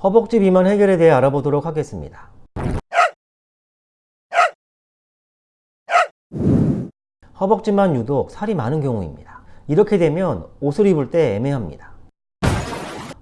허벅지 비만 해결에 대해 알아보도록 하겠습니다. 허벅지만 유독 살이 많은 경우입니다. 이렇게 되면 옷을 입을 때 애매합니다.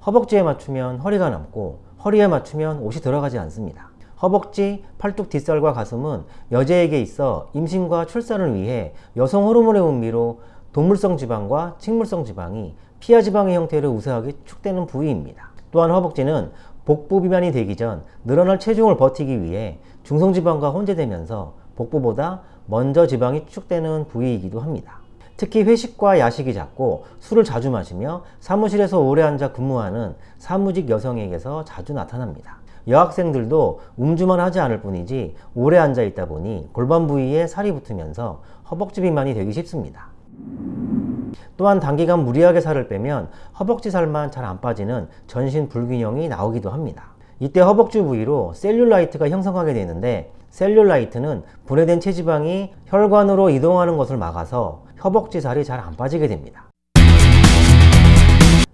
허벅지에 맞추면 허리가 남고 허리에 맞추면 옷이 들어가지 않습니다. 허벅지, 팔뚝 뒷살과 가슴은 여자에게 있어 임신과 출산을 위해 여성 호르몬의 분비로 동물성 지방과 식물성 지방이 피하 지방의 형태로 우세하게 축되는 부위입니다. 또한 허벅지는 복부 비만이 되기 전 늘어날 체중을 버티기 위해 중성 지방과 혼재되면서 복부보다 먼저 지방이 축되는 부위이기도 합니다. 특히 회식과 야식이 잦고 술을 자주 마시며 사무실에서 오래 앉아 근무하는 사무직 여성에게서 자주 나타납니다. 여학생들도 음주만 하지 않을 뿐이지 오래 앉아 있다 보니 골반 부위에 살이 붙으면서 허벅지 비만이 되기 쉽습니다. 또한 단기간 무리하게 살을 빼면 허벅지 살만 잘 안 빠지는 전신 불균형이 나오기도 합니다. 이때 허벅지 부위로 셀룰라이트가 형성하게 되는데 셀룰라이트는 분해된 체지방이 혈관으로 이동하는 것을 막아서 허벅지 살이 잘 안 빠지게 됩니다.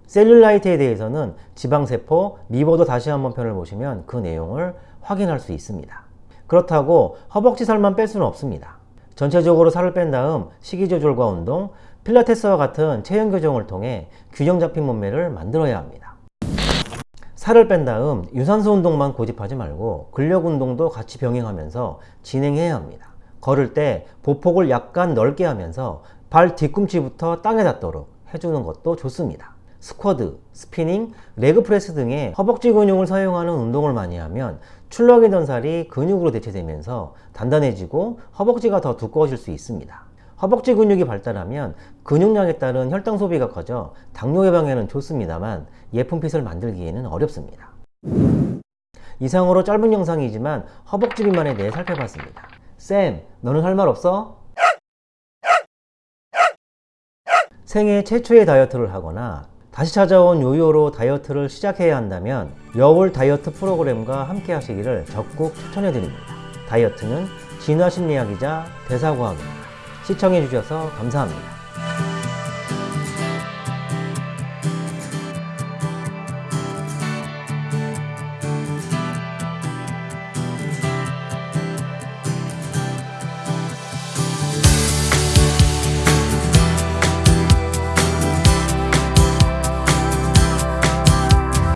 셀룰라이트에 대해서는 지방세포 미보도 다시 한번 편을 보시면 그 내용을 확인할 수 있습니다. 그렇다고 허벅지 살만 뺄 수는 없습니다. 전체적으로 살을 뺀 다음 식이 조절과 운동, 필라테스와 같은 체형 교정을 통해 균형 잡힌 몸매를 만들어야 합니다. 살을 뺀 다음 유산소 운동만 고집하지 말고 근력 운동도 같이 병행하면서 진행해야 합니다. 걸을 때 보폭을 약간 넓게 하면서 발 뒤꿈치부터 땅에 닿도록 해주는 것도 좋습니다. 스쿼트, spinning, leg press 등의 허벅지 근육을 사용하는 운동을 많이 하면 출렁이던 살이 근육으로 대체되면서 단단해지고 허벅지가 더 두꺼워질 수 있습니다. 허벅지 근육이 발달하면 근육량에 따른 혈당 소비가 커져 당뇨 예방에는 좋습니다만 예쁜 핏을 만들기에는 어렵습니다. 이상으로 짧은 영상이지만 허벅지 비만에 대해 살펴봤습니다. 쌤, 너는 할 말 없어? 생애 최초의 다이어트를 하거나 다시 찾아온 요요로 다이어트를 시작해야 한다면 여울 다이어트 프로그램과 함께 하시기를 적극 추천해 드립니다. 다이어트는 진화심리학이자 대사과학입니다. 시청해 주셔서 감사합니다.